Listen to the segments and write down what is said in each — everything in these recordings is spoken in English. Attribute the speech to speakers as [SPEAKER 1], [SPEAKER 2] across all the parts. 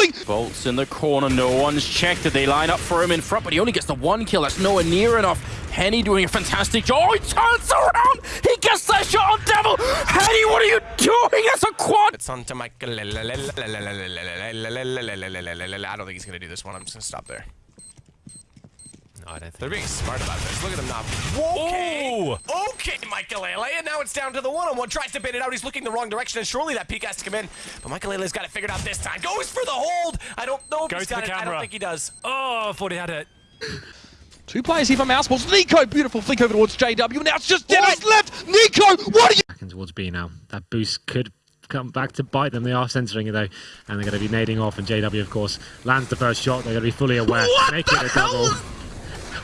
[SPEAKER 1] going.
[SPEAKER 2] Bolts in the corner, no one's checked it. They line up for him in front, but he only gets the one kill. That's nowhere near enough. Henny doing a fantastic job. Oh, he turns around. He gets that shot on Devil. Henny, what are you doing? That's a quad.
[SPEAKER 3] It's on to Michael. I don't think he's going to do this one. I'm just going to stop there. No, I don't think. They're being smart about this. Look at them now. Okay. Okay, Michael And now it's down to the one-on-one. Tries to bait it out. He's looking the wrong direction, and surely that peek has to come in. But Michael has got it figured out this time. Goes for the hold. I don't know if
[SPEAKER 4] Goes
[SPEAKER 3] he's
[SPEAKER 4] to
[SPEAKER 3] got
[SPEAKER 4] the
[SPEAKER 3] it. I don't think he does.
[SPEAKER 4] Oh, I thought he had it.
[SPEAKER 1] Two players here from Mouseballs. Nico, beautiful flick over towards JW. Now it's just Dennis left. Nico, what are you?
[SPEAKER 5] Backing towards B now. That boost could come back to bite them. They are censoring it though, and they're going to be nading off. And JW, of course, lands the first shot. They're going to be fully aware,
[SPEAKER 1] What
[SPEAKER 5] making
[SPEAKER 1] the
[SPEAKER 5] a double.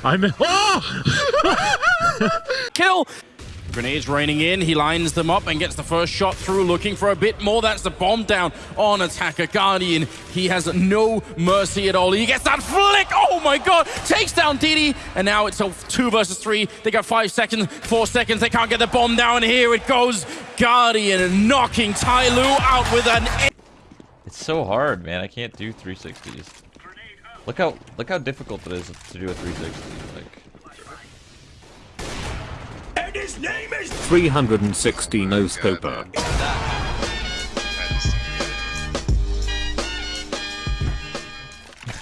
[SPEAKER 5] I'm. Oh!
[SPEAKER 2] Kill. Grenades raining in. He lines them up and gets the first shot through, looking for a bit more. That's the bomb down on attacker Guardian. He has no mercy at all. He gets that flick. Oh my god. Takes down Didi. And now it's a two versus three. They got five seconds, four seconds. They can't get the bomb down. Here it goes. Guardian knocking Tai Lu out with an.
[SPEAKER 6] It's so hard, man. I can't do 360s. Look how look how difficult it is to do a 360. Like
[SPEAKER 7] 360 no scoper.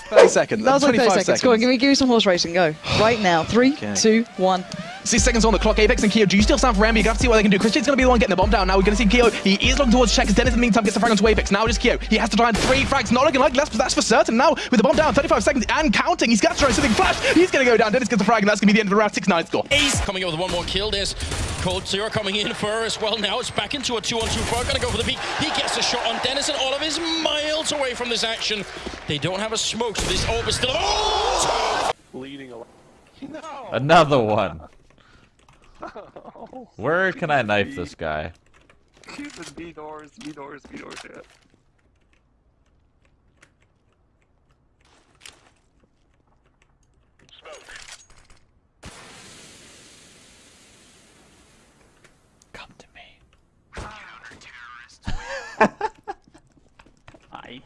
[SPEAKER 1] Thirty seconds.
[SPEAKER 8] That was like 30
[SPEAKER 1] 25
[SPEAKER 8] seconds. Go on, give me, give me some horse racing. Go. Right now. Three,
[SPEAKER 1] Okay.
[SPEAKER 8] two, one.
[SPEAKER 1] Six seconds on the clock. Apex and Keo. Do you still stand for Rambi? You're going to have to see what they can do. Christian's going to be the one getting the bomb down. Now we're going to see Keo. He is looking towards check. Dennis in the meantime gets the frag onto Apex. Now it is Keo. He has to try and three frags. Not looking like less, but that's for certain. Now with the bomb down, 35 seconds and counting. He's got to try something flash. He's going to go down. Dennis gets the frag, and that's going to be the end of the round. 6-9 score.
[SPEAKER 2] Ace coming up with one more kill. There's coldzera coming in for as well. Now it's back into a two-on-two fight. Gonna go for the peak. He gets a shot on Dennis, and Olive is miles away from this action. They don't have a smoke, so this orb is still. Oh!
[SPEAKER 6] another one. Where can I knife this guy?
[SPEAKER 9] B doors, B doors, B doors, yeah.
[SPEAKER 6] Come to me.
[SPEAKER 9] I...